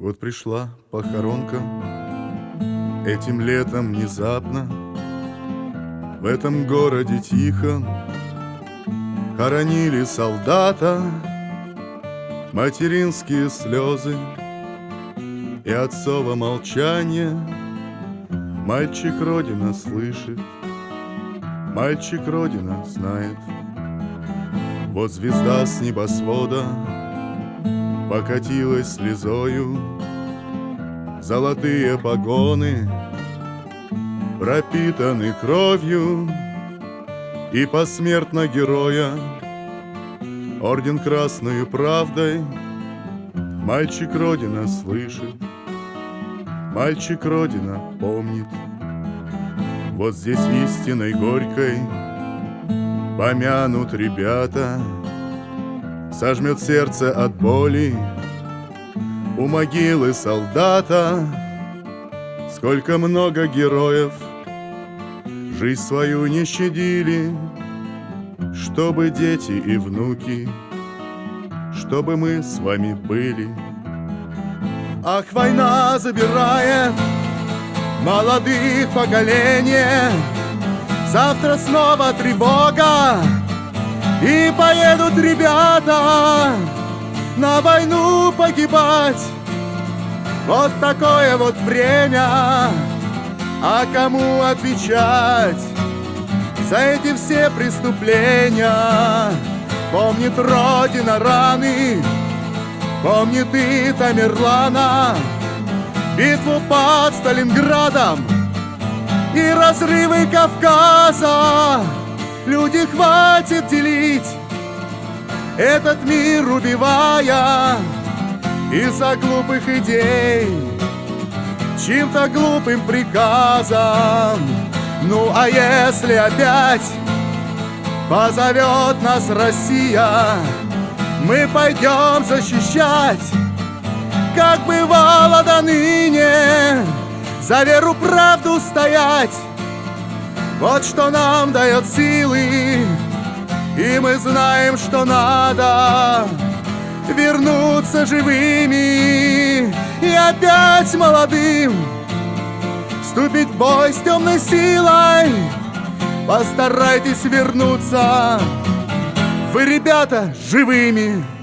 Вот пришла похоронка. Этим летом внезапно В этом городе тихо Хоронили солдата. Материнские слезы И отцово молчание. Мальчик Родина слышит Мальчик Родина знает. Вот звезда с небосвода Покатилась слезою. Золотые погоны Пропитаны кровью. И посмертно героя Орден красную правдой. Мальчик Родина слышит Мальчик Родина помнит. Вот здесь истиной горькой Помянут ребята Сожмет сердце от боли. У могилы солдата Сколько много героев. Жизнь свою не щадили Чтобы дети и внуки Чтобы мы с вами были. Ах, война забирает Молодых поколения. Завтра снова тревога и поедут ребята на войну погибать. Вот такое вот время А кому отвечать За эти все преступления? Помнит Родина раны Помнит и Тамерлана. Битву под Сталинградом И разрывы Кавказа Люди, хватит делить. Этот мир, убивая Из-за глупых идей Чьим-то глупым приказом. Ну а если опять Позовет нас Россия Мы пойдем защищать. Как бывало до ныне За веру правду стоять вот что нам дает силы, и мы знаем, что надо вернуться живыми и опять молодым вступить в бой с темной силой. Постарайтесь вернуться, вы, ребята, живыми.